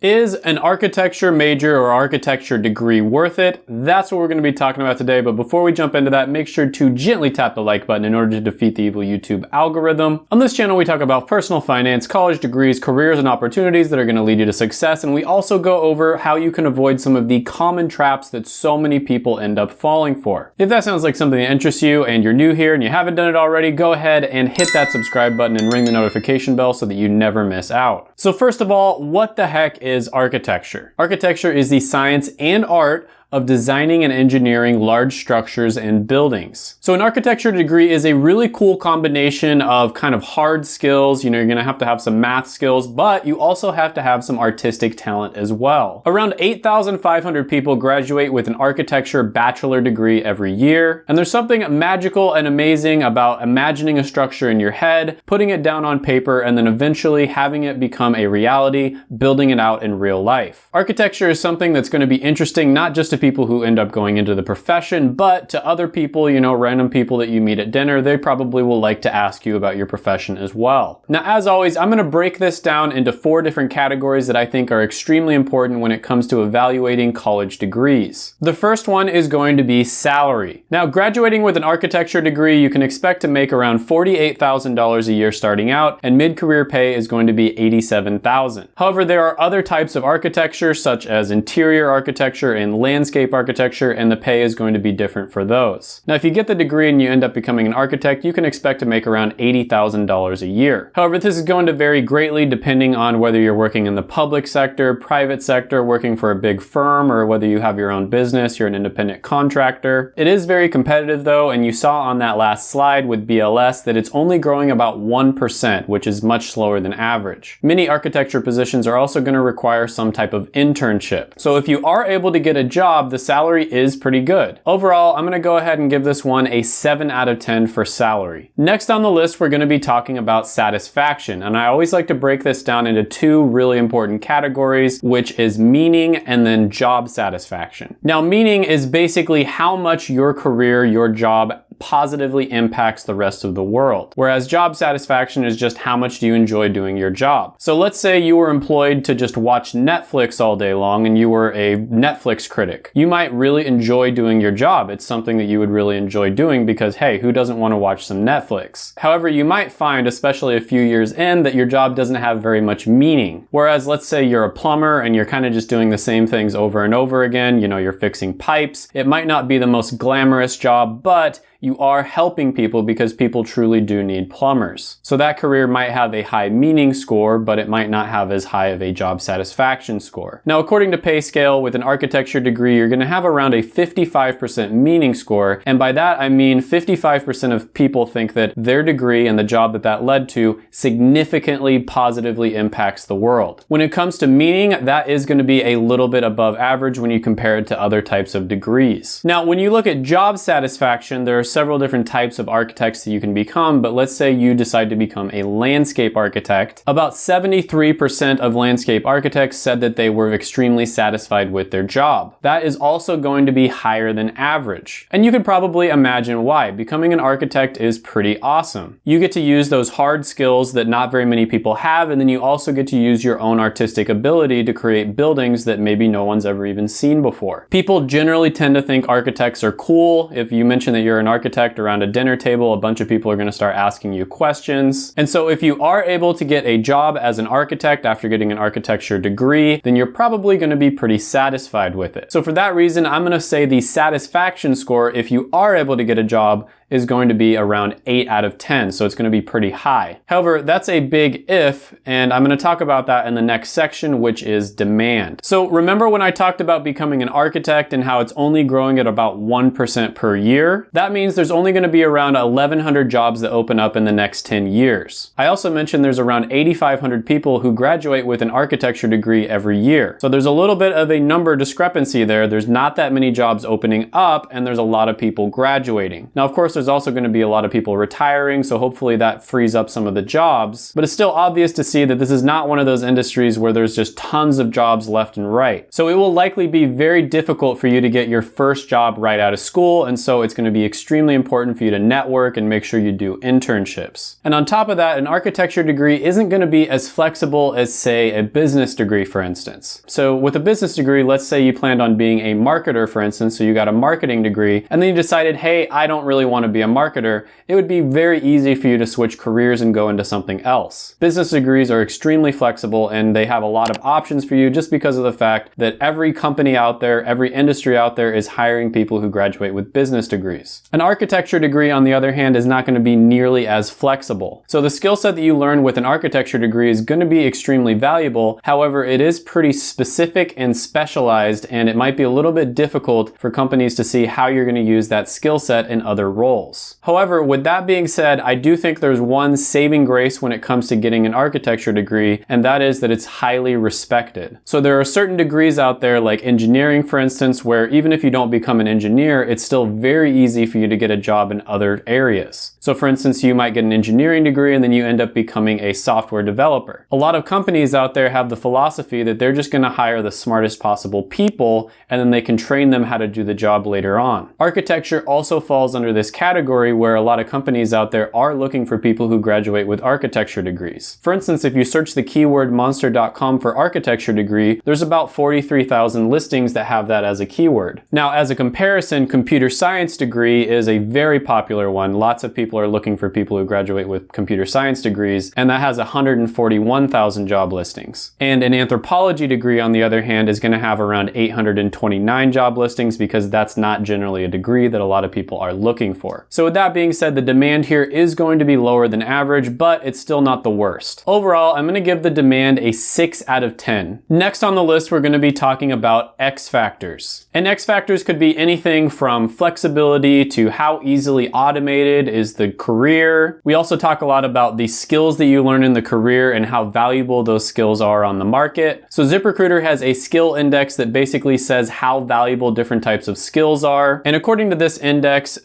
Is an architecture major or architecture degree worth it? That's what we're going to be talking about today. But before we jump into that, make sure to gently tap the like button in order to defeat the evil YouTube algorithm. On this channel, we talk about personal finance, college degrees, careers, and opportunities that are going to lead you to success. And we also go over how you can avoid some of the common traps that so many people end up falling for. If that sounds like something that interests you and you're new here and you haven't done it already, go ahead and hit that subscribe button and ring the notification bell so that you never miss out. So first of all, what the heck is architecture? Architecture is the science and art of designing and engineering large structures and buildings. So an architecture degree is a really cool combination of kind of hard skills. You know, you're gonna have to have some math skills, but you also have to have some artistic talent as well. Around 8,500 people graduate with an architecture bachelor degree every year. And there's something magical and amazing about imagining a structure in your head, putting it down on paper, and then eventually having it become a reality, building it out in real life. Architecture is something that's gonna be interesting not just to people who end up going into the profession, but to other people, you know, random people that you meet at dinner, they probably will like to ask you about your profession as well. Now, as always, I'm gonna break this down into four different categories that I think are extremely important when it comes to evaluating college degrees. The first one is going to be salary. Now, graduating with an architecture degree, you can expect to make around $48,000 a year starting out, and mid-career pay is going to be 87,000. However, there are other types of architecture, such as interior architecture and landscape landscape architecture and the pay is going to be different for those. Now, if you get the degree and you end up becoming an architect, you can expect to make around $80,000 a year. However, this is going to vary greatly depending on whether you're working in the public sector, private sector, working for a big firm, or whether you have your own business, you're an independent contractor. It is very competitive though, and you saw on that last slide with BLS that it's only growing about 1%, which is much slower than average. Many architecture positions are also going to require some type of internship. So if you are able to get a job job, the salary is pretty good. Overall, I'm gonna go ahead and give this one a 7 out of 10 for salary. Next on the list, we're gonna be talking about satisfaction, and I always like to break this down into two really important categories, which is meaning and then job satisfaction. Now, meaning is basically how much your career, your job positively impacts the rest of the world. Whereas job satisfaction is just how much do you enjoy doing your job. So let's say you were employed to just watch Netflix all day long and you were a Netflix critic. You might really enjoy doing your job. It's something that you would really enjoy doing because hey, who doesn't want to watch some Netflix? However, you might find, especially a few years in, that your job doesn't have very much meaning. Whereas let's say you're a plumber and you're kind of just doing the same things over and over again, you know, you're fixing pipes. It might not be the most glamorous job, but you are helping people because people truly do need plumbers. So that career might have a high meaning score, but it might not have as high of a job satisfaction score. Now, according to PayScale, with an architecture degree, you're gonna have around a 55% meaning score. And by that, I mean 55% of people think that their degree and the job that that led to significantly positively impacts the world. When it comes to meaning, that is gonna be a little bit above average when you compare it to other types of degrees. Now, when you look at job satisfaction, there are several different types of architects that you can become, but let's say you decide to become a landscape architect. About 73% of landscape architects said that they were extremely satisfied with their job. That is also going to be higher than average. And you could probably imagine why. Becoming an architect is pretty awesome. You get to use those hard skills that not very many people have, and then you also get to use your own artistic ability to create buildings that maybe no one's ever even seen before. People generally tend to think architects are cool. If you mention that you're an architect, architect around a dinner table, a bunch of people are gonna start asking you questions. And so if you are able to get a job as an architect after getting an architecture degree, then you're probably gonna be pretty satisfied with it. So for that reason, I'm gonna say the satisfaction score, if you are able to get a job, is going to be around 8 out of 10, so it's going to be pretty high. However, that's a big if, and I'm going to talk about that in the next section, which is demand. So remember when I talked about becoming an architect and how it's only growing at about 1% per year? That means there's only going to be around 1,100 jobs that open up in the next 10 years. I also mentioned there's around 8,500 people who graduate with an architecture degree every year. So there's a little bit of a number discrepancy there. There's not that many jobs opening up, and there's a lot of people graduating. Now, of course, there's also going to be a lot of people retiring, so hopefully that frees up some of the jobs. But it's still obvious to see that this is not one of those industries where there's just tons of jobs left and right. So it will likely be very difficult for you to get your first job right out of school, and so it's going to be extremely important for you to network and make sure you do internships. And on top of that, an architecture degree isn't going to be as flexible as, say, a business degree, for instance. So with a business degree, let's say you planned on being a marketer, for instance, so you got a marketing degree, and then you decided, hey, I don't really want to be a marketer, it would be very easy for you to switch careers and go into something else. Business degrees are extremely flexible and they have a lot of options for you just because of the fact that every company out there, every industry out there is hiring people who graduate with business degrees. An architecture degree, on the other hand, is not going to be nearly as flexible. So the skill set that you learn with an architecture degree is going to be extremely valuable. However, it is pretty specific and specialized and it might be a little bit difficult for companies to see how you're going to use that skill set in other roles. However, with that being said, I do think there's one saving grace when it comes to getting an architecture degree, and that is that it's highly respected. So there are certain degrees out there like engineering, for instance, where even if you don't become an engineer, it's still very easy for you to get a job in other areas. So for instance, you might get an engineering degree and then you end up becoming a software developer. A lot of companies out there have the philosophy that they're just gonna hire the smartest possible people and then they can train them how to do the job later on. Architecture also falls under this category where a lot of companies out there are looking for people who graduate with architecture degrees. For instance, if you search the keyword monster.com for architecture degree, there's about 43,000 listings that have that as a keyword. Now, as a comparison, computer science degree is a very popular one. Lots of people are looking for people who graduate with computer science degrees, and that has 141,000 job listings. And an anthropology degree, on the other hand, is gonna have around 829 job listings because that's not generally a degree that a lot of people are looking for. So with that being said, the demand here is going to be lower than average, but it's still not the worst. Overall, I'm gonna give the demand a six out of 10. Next on the list, we're gonna be talking about X factors. And X factors could be anything from flexibility to how easily automated is the career. We also talk a lot about the skills that you learn in the career and how valuable those skills are on the market. So ZipRecruiter has a skill index that basically says how valuable different types of skills are. And according to this index,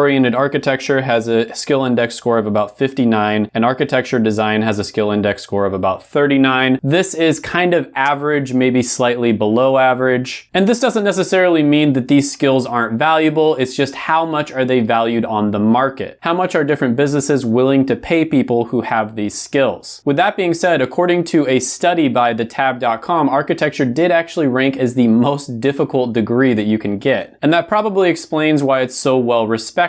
service-oriented architecture has a skill index score of about 59 and architecture design has a skill index score of about 39. This is kind of average, maybe slightly below average. And this doesn't necessarily mean that these skills aren't valuable. It's just how much are they valued on the market? How much are different businesses willing to pay people who have these skills? With that being said, according to a study by thetab.com, architecture did actually rank as the most difficult degree that you can get. And that probably explains why it's so well respected.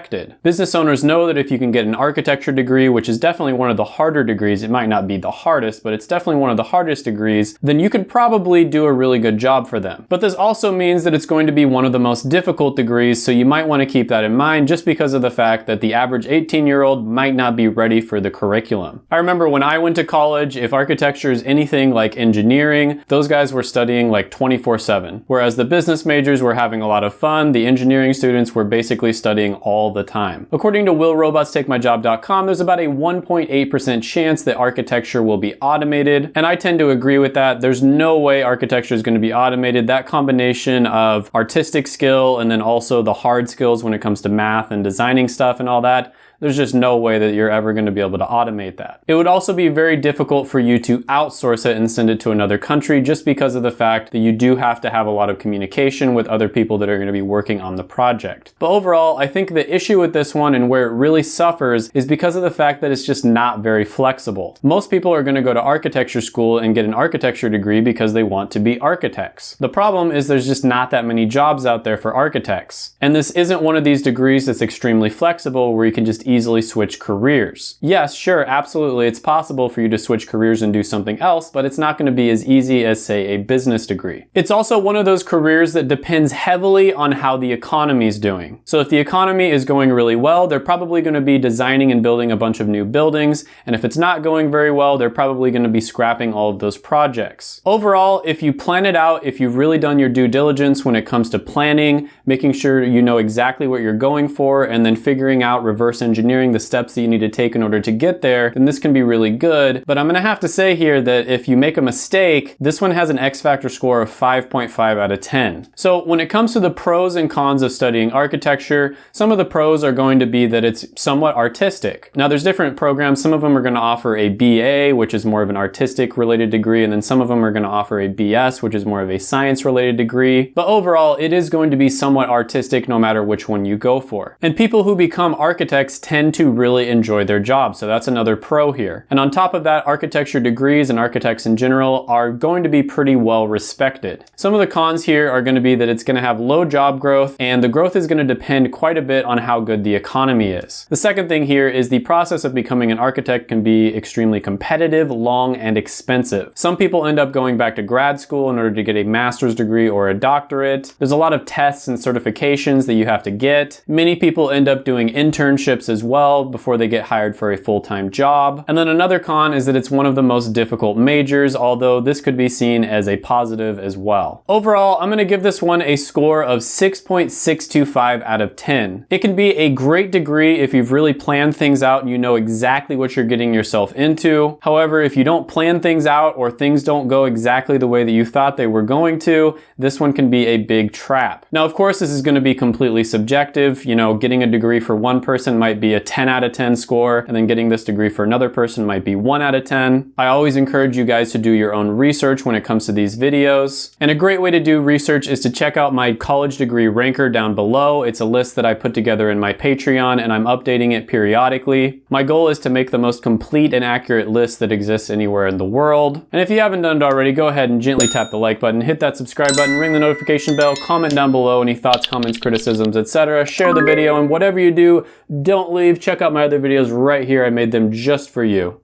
Business owners know that if you can get an architecture degree, which is definitely one of the harder degrees, it might not be the hardest, but it's definitely one of the hardest degrees, then you could probably do a really good job for them. But this also means that it's going to be one of the most difficult degrees, so you might want to keep that in mind just because of the fact that the average 18 year old might not be ready for the curriculum. I remember when I went to college, if architecture is anything like engineering, those guys were studying like 24 7. Whereas the business majors were having a lot of fun, the engineering students were basically studying all the time. According to willrobotstakemyjob.com, there's about a 1.8% chance that architecture will be automated, and I tend to agree with that. There's no way architecture is going to be automated. That combination of artistic skill and then also the hard skills when it comes to math and designing stuff and all that, there's just no way that you're ever going to be able to automate that. It would also be very difficult for you to outsource it and send it to another country just because of the fact that you do have to have a lot of communication with other people that are going to be working on the project. But overall, I think the issue with this one and where it really suffers is because of the fact that it's just not very flexible. Most people are going to go to architecture school and get an architecture degree because they want to be architects. The problem is there's just not that many jobs out there for architects. And this isn't one of these degrees that's extremely flexible where you can just easily switch careers. Yes, sure, absolutely, it's possible for you to switch careers and do something else, but it's not gonna be as easy as, say, a business degree. It's also one of those careers that depends heavily on how the economy is doing. So if the economy is going really well, they're probably gonna be designing and building a bunch of new buildings, and if it's not going very well, they're probably gonna be scrapping all of those projects. Overall, if you plan it out, if you've really done your due diligence when it comes to planning, making sure you know exactly what you're going for, and then figuring out reverse engineering engineering, the steps that you need to take in order to get there, then this can be really good. But I'm gonna have to say here that if you make a mistake, this one has an X Factor score of 5.5 out of 10. So when it comes to the pros and cons of studying architecture, some of the pros are going to be that it's somewhat artistic. Now there's different programs. Some of them are gonna offer a BA, which is more of an artistic related degree, and then some of them are gonna offer a BS, which is more of a science related degree. But overall, it is going to be somewhat artistic no matter which one you go for. And people who become architects tend to really enjoy their job, so that's another pro here. And on top of that, architecture degrees and architects in general are going to be pretty well respected. Some of the cons here are going to be that it's going to have low job growth and the growth is going to depend quite a bit on how good the economy is. The second thing here is the process of becoming an architect can be extremely competitive, long, and expensive. Some people end up going back to grad school in order to get a master's degree or a doctorate. There's a lot of tests and certifications that you have to get. Many people end up doing internships as well before they get hired for a full-time job. And then another con is that it's one of the most difficult majors, although this could be seen as a positive as well. Overall, I'm gonna give this one a score of 6.625 out of 10. It can be a great degree if you've really planned things out and you know exactly what you're getting yourself into. However, if you don't plan things out or things don't go exactly the way that you thought they were going to, this one can be a big trap. Now, of course, this is gonna be completely subjective. You know, getting a degree for one person might be a 10 out of 10 score, and then getting this degree for another person might be 1 out of 10. I always encourage you guys to do your own research when it comes to these videos. And a great way to do research is to check out my college degree ranker down below. It's a list that I put together in my Patreon, and I'm updating it periodically. My goal is to make the most complete and accurate list that exists anywhere in the world. And if you haven't done it already, go ahead and gently tap the like button, hit that subscribe button, ring the notification bell, comment down below any thoughts, comments, criticisms, etc. Share the video, and whatever you do, leave. Check out my other videos right here. I made them just for you.